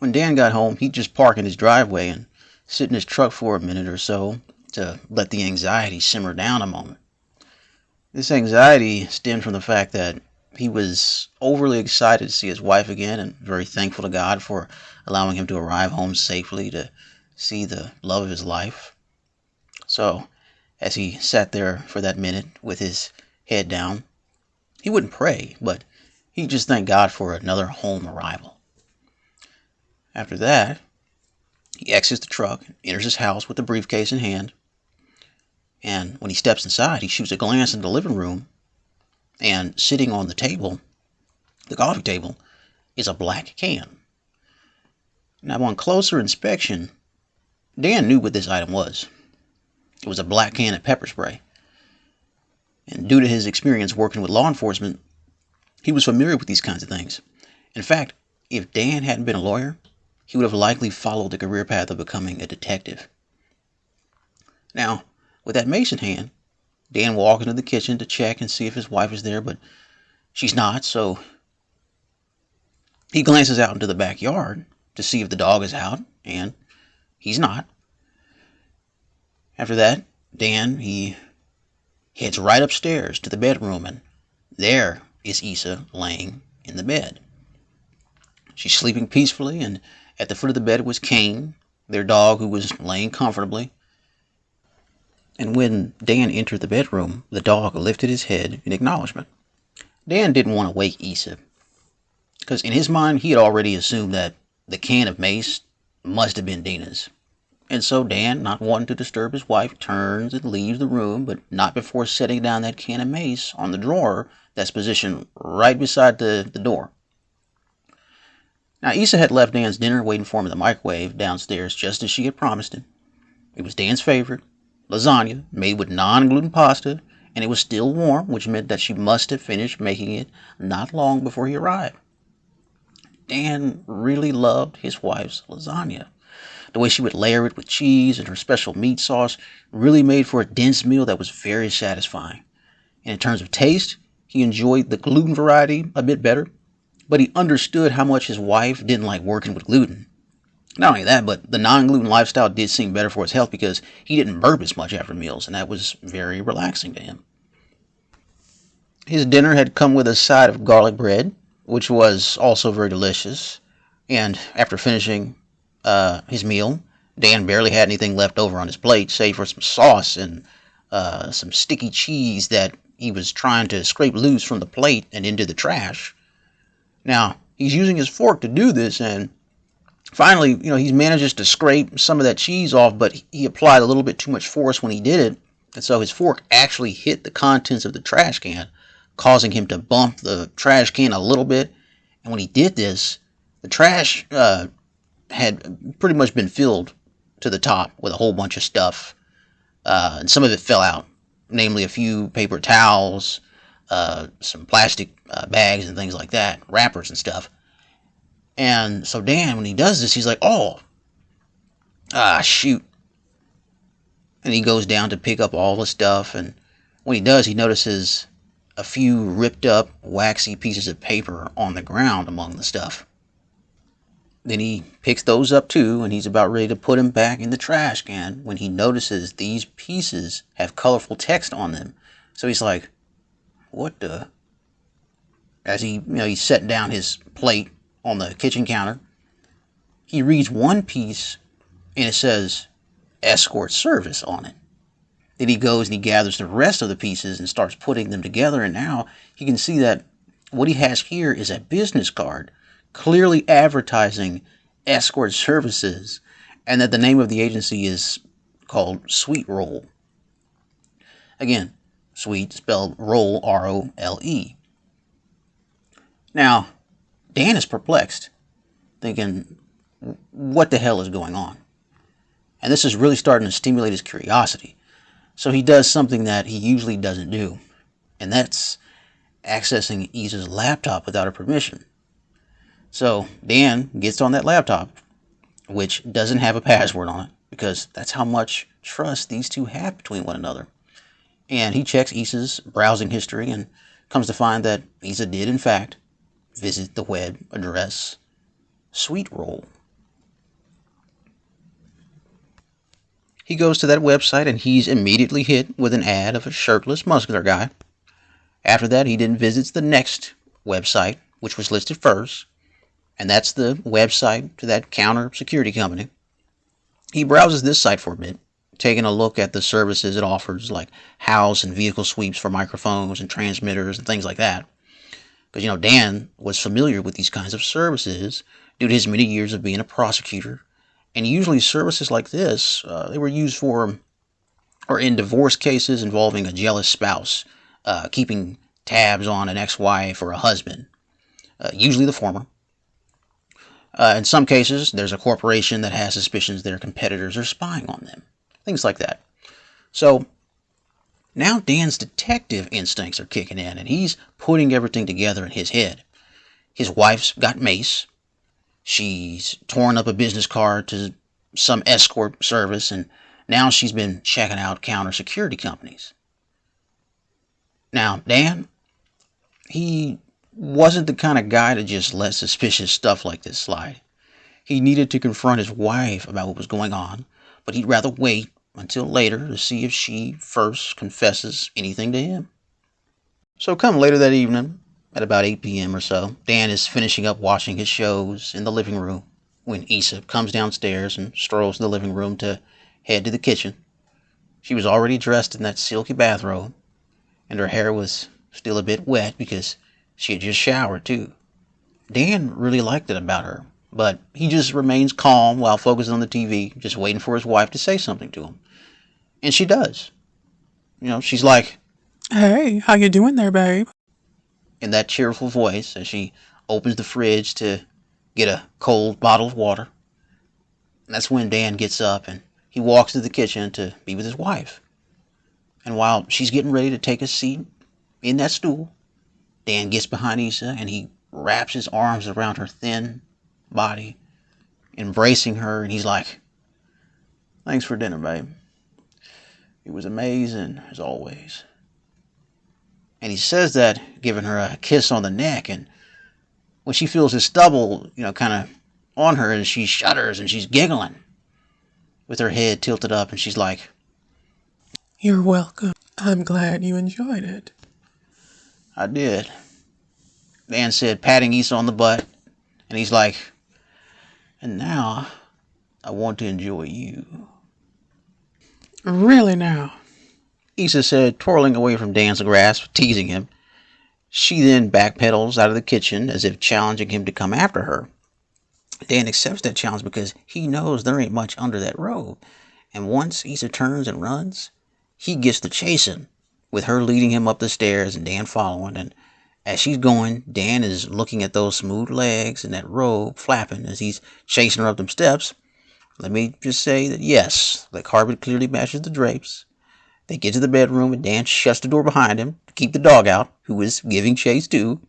When Dan got home, he'd just park in his driveway and sit in his truck for a minute or so to let the anxiety simmer down a moment. This anxiety stemmed from the fact that he was overly excited to see his wife again and very thankful to God for allowing him to arrive home safely to see the love of his life. So, as he sat there for that minute with his head down, he wouldn't pray, but he just thanked God for another home arrival. After that, he exits the truck, enters his house with the briefcase in hand, and when he steps inside, he shoots a glance in the living room, and sitting on the table, the coffee table, is a black can. Now, on closer inspection, Dan knew what this item was. It was a black can of pepper spray. And due to his experience working with law enforcement, he was familiar with these kinds of things. In fact, if Dan hadn't been a lawyer, he would have likely followed the career path of becoming a detective. Now, with that mace in hand, Dan walks into the kitchen to check and see if his wife is there, but she's not, so he glances out into the backyard to see if the dog is out, and he's not. After that, Dan, he heads right upstairs to the bedroom, and there is Isa laying in the bed. She's sleeping peacefully, and at the foot of the bed was Kane, their dog, who was laying comfortably. And when Dan entered the bedroom, the dog lifted his head in acknowledgement. Dan didn't want to wake Isa, because in his mind he had already assumed that the can of mace must have been Dina's. And so Dan, not wanting to disturb his wife, turns and leaves the room, but not before setting down that can of mace on the drawer that's positioned right beside the, the door. Now, Isa had left Dan's dinner waiting for him in the microwave downstairs just as she had promised him. It was Dan's favorite, lasagna made with non gluten pasta, and it was still warm, which meant that she must have finished making it not long before he arrived. Dan really loved his wife's lasagna. The way she would layer it with cheese and her special meat sauce really made for a dense meal that was very satisfying. And in terms of taste, he enjoyed the gluten variety a bit better, but he understood how much his wife didn't like working with gluten. Not only that, but the non gluten lifestyle did seem better for his health because he didn't burp as much after meals, and that was very relaxing to him. His dinner had come with a side of garlic bread, which was also very delicious. And after finishing uh, his meal. Dan barely had anything left over on his plate, save for some sauce and uh, some sticky cheese that he was trying to scrape loose from the plate and into the trash. Now, he's using his fork to do this, and finally, you know, he manages to scrape some of that cheese off, but he applied a little bit too much force when he did it, and so his fork actually hit the contents of the trash can, causing him to bump the trash can a little bit. And when he did this, the trash uh, had pretty much been filled to the top with a whole bunch of stuff, uh, and some of it fell out, namely a few paper towels, uh, some plastic uh, bags and things like that, wrappers and stuff. And so Dan, when he does this, he's like, "Oh, ah, shoot!" And he goes down to pick up all the stuff, and when he does, he notices a few ripped up, waxy pieces of paper on the ground among the stuff. Then he picks those up too, and he's about ready to put them back in the trash can when he notices these pieces have colorful text on them. So he's like, "What the?" As he, you know, he's setting down his plate on the kitchen counter, he reads one piece, and it says "escort service" on it. Then he goes and he gathers the rest of the pieces and starts putting them together, and now he can see that what he has here is a business card clearly advertising escort services and that the name of the agency is called Sweet Role. Again, sweet spelled roll, R O L E. Now, Dan is perplexed, thinking, what the hell is going on? And this is really starting to stimulate his curiosity. So he does something that he usually doesn't do, and that's accessing Isa's laptop without her permission. So Dan gets on that laptop, which doesn't have a password on it, because that's how much trust these two have between one another and he checks Issa's browsing history and comes to find that Issa did, in fact, visit the web address Sweet Role. He goes to that website and he's immediately hit with an ad of a shirtless, muscular guy. After that, he then visits the next website, which was listed first, and that's the website to that counter security company. He browses this site for a bit taking a look at the services it offers, like house and vehicle sweeps for microphones and transmitters and things like that. Because, you know, Dan was familiar with these kinds of services due to his many years of being a prosecutor. And usually services like this, uh, they were used for, or in divorce cases involving a jealous spouse, uh, keeping tabs on an ex-wife or a husband, uh, usually the former. Uh, in some cases, there's a corporation that has suspicions their competitors are spying on them. Things like that. So now Dan's detective instincts are kicking in and he's putting everything together in his head. His wife's got mace. She's torn up a business card to some escort service and now she's been checking out counter security companies. Now, Dan, he wasn't the kind of guy to just let suspicious stuff like this slide. He needed to confront his wife about what was going on, but he'd rather wait until later to see if she first confesses anything to him. So, come later that evening, at about 8 p.m. or so, Dan is finishing up watching his shows in the living room when Isa comes downstairs and strolls to the living room to head to the kitchen. She was already dressed in that silky bathrobe, and her hair was still a bit wet because she had just showered, too. Dan really liked it about her, but he just remains calm while focusing on the TV, just waiting for his wife to say something to him. And she does. You know, she's like, Hey, how you doing there, babe? In that cheerful voice as she opens the fridge to get a cold bottle of water. And that's when Dan gets up and he walks to the kitchen to be with his wife. And while she's getting ready to take a seat in that stool, Dan gets behind Isa and he wraps his arms around her thin body, embracing her, and he's like, Thanks for dinner, babe. It was amazing, as always. And he says that, giving her a kiss on the neck, and when she feels his stubble, you know, kind of on her, and she shudders and she's giggling with her head tilted up, and she's like, You're welcome. I'm glad you enjoyed it. I did. Dan said, patting Isa on the butt, and he's like, and now I want to enjoy you. Really now? Isa said, twirling away from Dan's grasp, teasing him. She then backpedals out of the kitchen as if challenging him to come after her. Dan accepts that challenge because he knows there ain't much under that robe. And once Isa turns and runs, he gets to chasing, with her leading him up the stairs and Dan following. And as she's going, Dan is looking at those smooth legs and that robe flapping as he's chasing her up them steps. Let me just say that yes, the carpet clearly matches the drapes. They get to the bedroom and Dan shuts the door behind him to keep the dog out, who is giving chase too.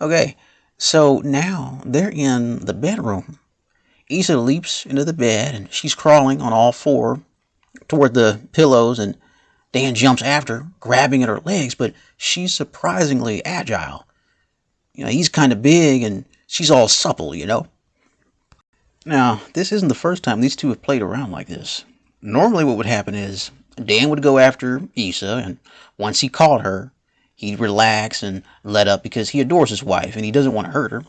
Okay, so now they're in the bedroom. Isa leaps into the bed and she's crawling on all four toward the pillows and Dan jumps after, grabbing at her legs, but she's surprisingly agile. You know, he's kind of big and she's all supple, you know. Now, this isn't the first time these two have played around like this. Normally, what would happen is Dan would go after Isa, and once he caught her, he'd relax and let up because he adores his wife and he doesn't want to hurt her.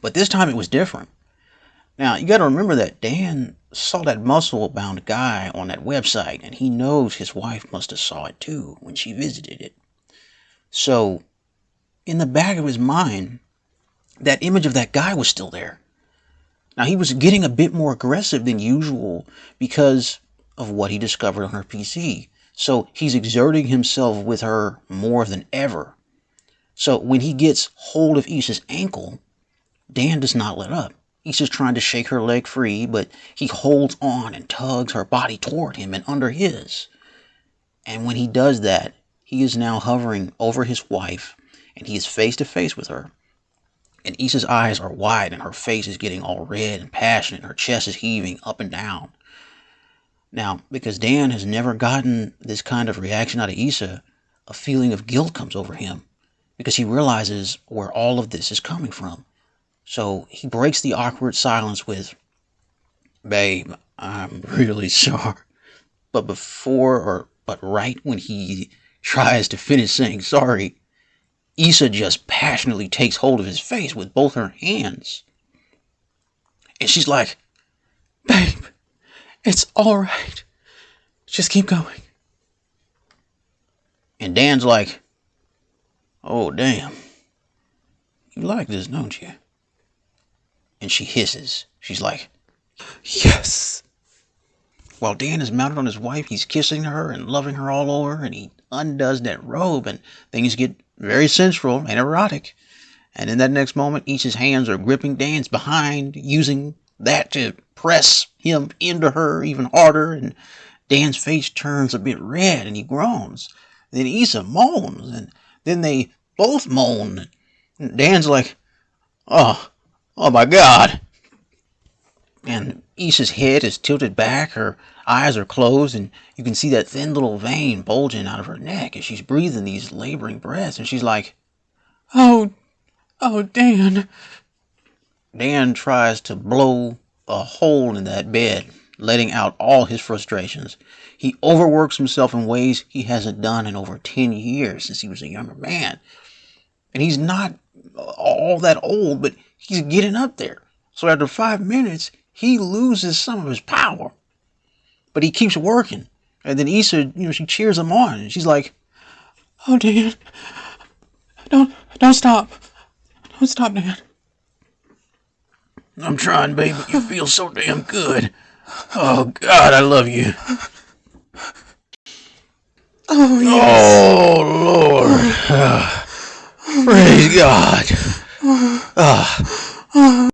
But this time it was different. Now, you got to remember that Dan saw that muscle bound guy on that website, and he knows his wife must have saw it too when she visited it. So, in the back of his mind, that image of that guy was still there. Now, he was getting a bit more aggressive than usual because of what he discovered on her PC. So, he's exerting himself with her more than ever. So, when he gets hold of Isa's ankle, Dan does not let up. He's just trying to shake her leg free, but he holds on and tugs her body toward him and under his. And when he does that, he is now hovering over his wife and he is face to face with her. And Isa's eyes are wide and her face is getting all red and passionate. and Her chest is heaving up and down. Now, because Dan has never gotten this kind of reaction out of Isa, a feeling of guilt comes over him because he realizes where all of this is coming from. So he breaks the awkward silence with, Babe, I'm really sorry. But before or but right when he tries to finish saying sorry, Issa just passionately takes hold of his face with both her hands. And she's like, Babe, it's all right. Just keep going. And Dan's like, Oh, damn. You like this, don't you? And she hisses. She's like, Yes. While Dan is mounted on his wife, he's kissing her and loving her all over, and he undoes that robe, and things get very sensual and erotic. And in that next moment, Issa's hands are gripping Dan's behind, using that to press him into her even harder, and Dan's face turns a bit red and he groans. And then Issa moans, and then they both moan. And Dan's like, Oh, oh my God. And Issa's head is tilted back, her eyes are closed, and you can see that thin little vein bulging out of her neck as she's breathing these laboring breaths. And she's like, Oh, oh, Dan. Dan tries to blow a hole in that bed, letting out all his frustrations. He overworks himself in ways he hasn't done in over 10 years since he was a younger man. And he's not all that old, but he's getting up there. So after five minutes, he loses some of his power. But he keeps working. And then Issa, you know, she cheers him on. And she's like, Oh, Dan. Don't, don't stop. Don't stop, Dan. I'm trying, baby. but you feel so damn good. Oh, God, I love you. Oh, yes. Oh, Lord. Ah, praise God. Ah.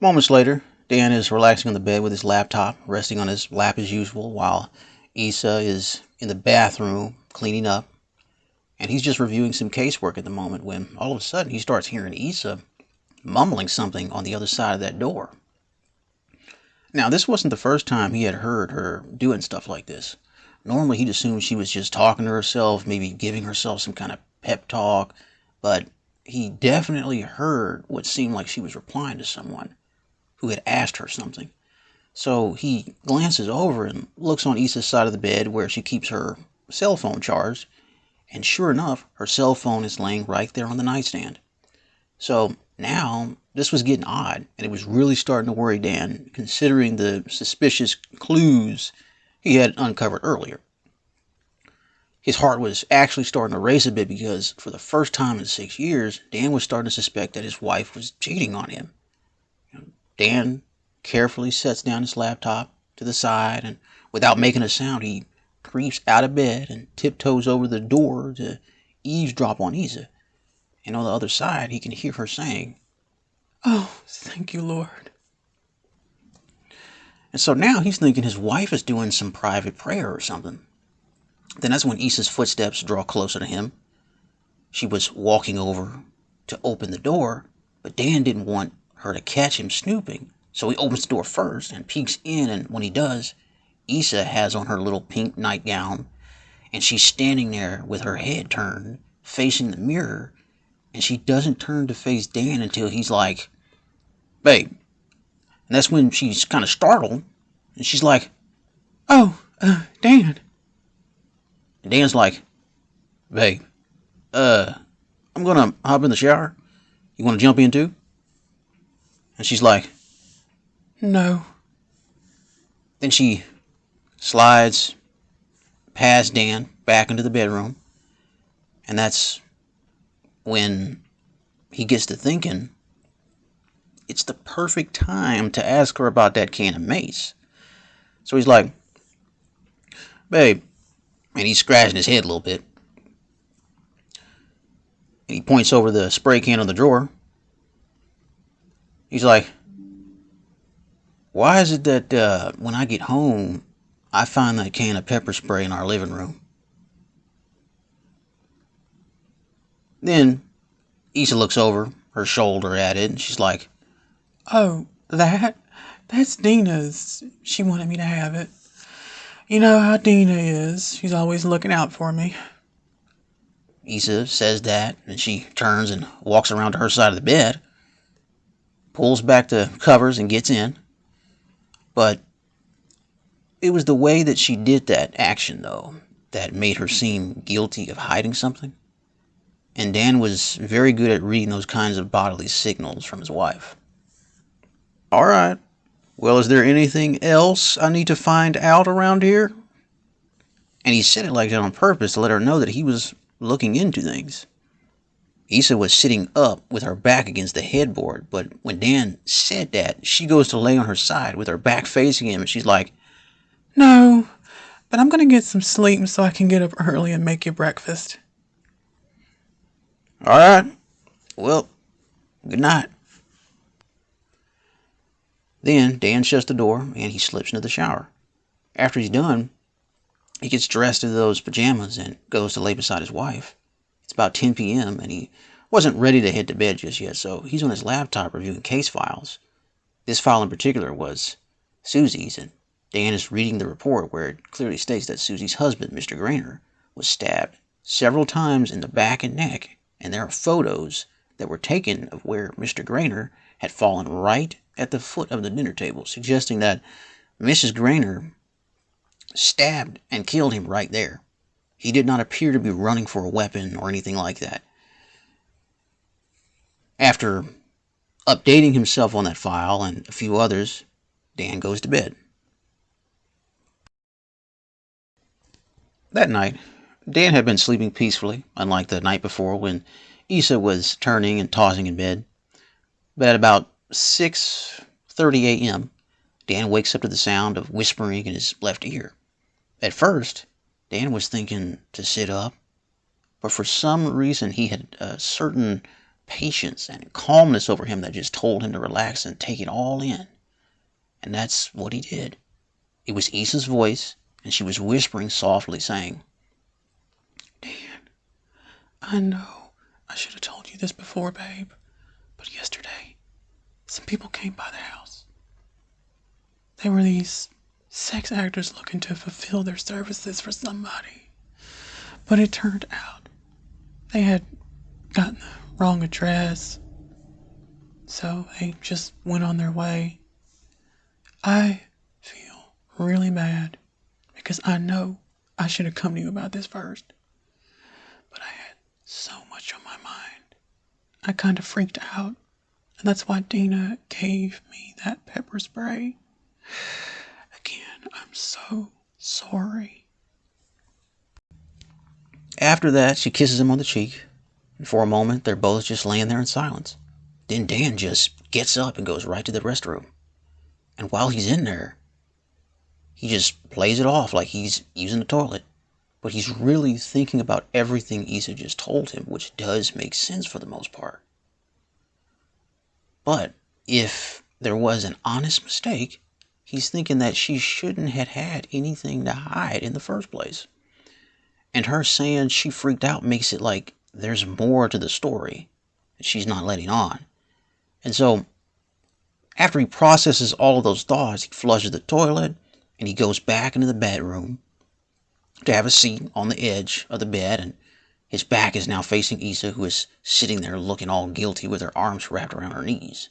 Moments later, Dan is relaxing on the bed with his laptop, resting on his lap as usual, while Issa is in the bathroom cleaning up. And he's just reviewing some casework at the moment when all of a sudden he starts hearing Issa mumbling something on the other side of that door. Now, this wasn't the first time he had heard her doing stuff like this. Normally, he'd assume she was just talking to herself, maybe giving herself some kind of pep talk, but he definitely heard what seemed like she was replying to someone who had asked her something. So he glances over and looks on Issa's side of the bed where she keeps her cell phone charged, and sure enough, her cell phone is laying right there on the nightstand. So now this was getting odd, and it was really starting to worry Dan, considering the suspicious clues he had uncovered earlier. His heart was actually starting to race a bit because, for the first time in six years, Dan was starting to suspect that his wife was cheating on him. Dan carefully sets down his laptop to the side, and without making a sound, he creeps out of bed and tiptoes over the door to eavesdrop on Isa. And on the other side, he can hear her saying, Oh, thank you, Lord. And so now he's thinking his wife is doing some private prayer or something. Then that's when Issa's footsteps draw closer to him. She was walking over to open the door, but Dan didn't want her to catch him snooping. So he opens the door first and peeks in, and when he does, Issa has on her little pink nightgown, and she's standing there with her head turned, facing the mirror, and she doesn't turn to face Dan until he's like, Babe. And that's when she's kind of startled, and she's like, Oh, uh, Dan. And Dan's like, Babe, uh, I'm gonna hop in the shower. You wanna jump in too? And she's like, No. Then she slides past Dan back into the bedroom. And that's when he gets to thinking it's the perfect time to ask her about that can of mace. So he's like, Babe, and he's scratching his head a little bit. And he points over the spray can on the drawer. He's like, Why is it that uh, when I get home, I find that can of pepper spray in our living room? Then Issa looks over her shoulder at it and she's like, Oh, that? That's Dina's. She wanted me to have it. You know how Dina is. She's always looking out for me. Issa says that and she turns and walks around to her side of the bed. pulls back the covers and gets in. But it was the way that she did that action, though, that made her seem guilty of hiding something. And Dan was very good at reading those kinds of bodily signals from his wife. All right. Well, is there anything else I need to find out around here? And he said it like that on purpose to let her know that he was looking into things. Issa was sitting up with her back against the headboard, but when Dan said that, she goes to lay on her side with her back facing him, and she's like, No, but I'm going to get some sleep so I can get up early and make you breakfast. All right. Well, good night. Then Dan shuts the door and he slips into the shower. After he's done, he gets dressed in those pajamas and goes to lay beside his wife. It's about 10 p.m. and he wasn't ready to head to bed just yet, so he's on his laptop reviewing case files. This file in particular was Susie's, and Dan is reading the report where it clearly states that Susie's husband, Mr. Grainer, was stabbed several times in the back and neck, and there are photos that were taken of where Mr. Grainer had fallen right at the foot of the dinner table, suggesting that Mrs. Grainer stabbed and killed him right there. He did not appear to be running for a weapon or anything like that. After updating himself on that file and a few others, Dan goes to bed. That night, Dan had been sleeping peacefully, unlike the night before when Issa was turning and tossing in bed. But at about 6:30 a.m., Dan wakes up to the sound of whispering in his left ear. At first, Dan was thinking to sit up, but for some reason he had a certain patience and calmness over him that just told him to relax and take it all in. And that's what he did. It was Issa's voice, and she was whispering softly, saying, Dan, I know I should have told you this before, babe, but yesterday some people came by the house. They were these sex actors looking to fulfill their services for somebody. But it turned out they had gotten the wrong address, so they just went on their way. I feel really bad because I know I should have come to you about this first. But I had so much on my mind. I kind of freaked out, and that's why Dina gave me that pepper spray. Again, I'm so sorry. After that, she kisses him on the cheek, and for a moment they're both just laying there in silence. Then Dan just gets up and goes right to the restroom. And while he's in there, he just plays it off like he's using the toilet. But he's really thinking about everything Issa just told him, which does make sense for the most part. But if there was an honest mistake, he's thinking that she shouldn't have had anything to hide in the first place. And her saying she freaked out makes it like there's more to the story that she's not letting on. And so, after he processes all of those thoughts, he flushes the toilet and he goes back into the bedroom to have a seat on the edge of the bed. And his back is now facing Isa, who is sitting there looking all guilty with her arms wrapped around her knees.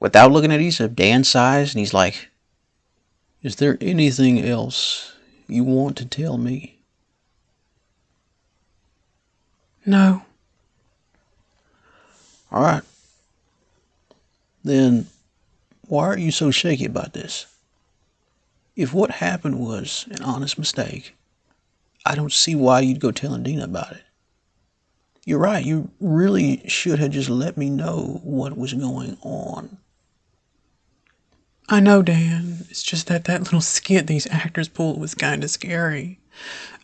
Without looking at Issa, Dan sighs and he's like, Is there anything else you want to tell me? No. All right. Then why are you so shaky about this? If what happened was an honest mistake, I don't see why you'd go telling Dina about it. You're right, you really should have just let me know what was going on. I know, Dan. It's just that that little skit these actors pulled was kind of scary.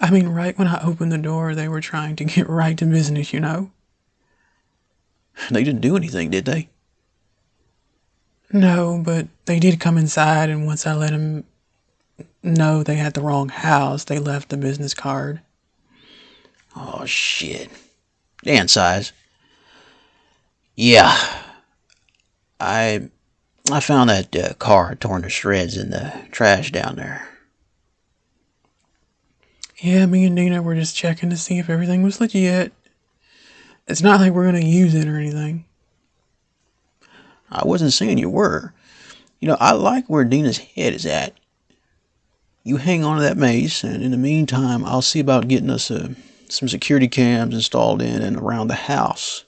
I mean, right when I opened the door, they were trying to get right to business, you know? They didn't do anything, did they? No, but they did come inside, and once I let them know they had the wrong house, they left the business card. Oh, shit. Dan sighs. Yeah. I I found that uh, car torn to shreds in the trash down there. Yeah, me and Dina were just checking to see if everything was legit. It's not like we're going to use it or anything. I wasn't saying you were. You know, I like where Dina's head is at. You hang on to that mace, and in the meantime, I'll see about getting us uh, some security cams installed in and around the house.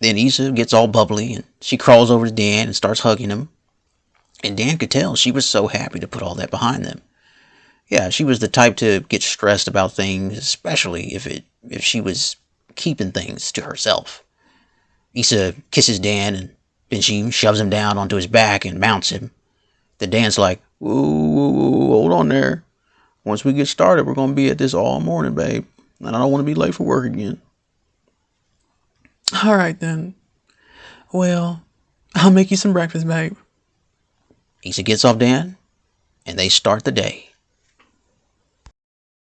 Then Isa gets all bubbly, and she crawls over to Dan and starts hugging him. And Dan could tell she was so happy to put all that behind them. Yeah, she was the type to get stressed about things, especially if it if she was keeping things to herself. Isa kisses Dan and then she shoves him down onto his back and mounts him. Then Dan's like, whoa, whoa, whoa, hold on there. Once we get started, we're going to be at this all morning, babe. And I don't want to be late for work again. All right, then. Well, I'll make you some breakfast, babe. Isa gets off Dan, and they start the day.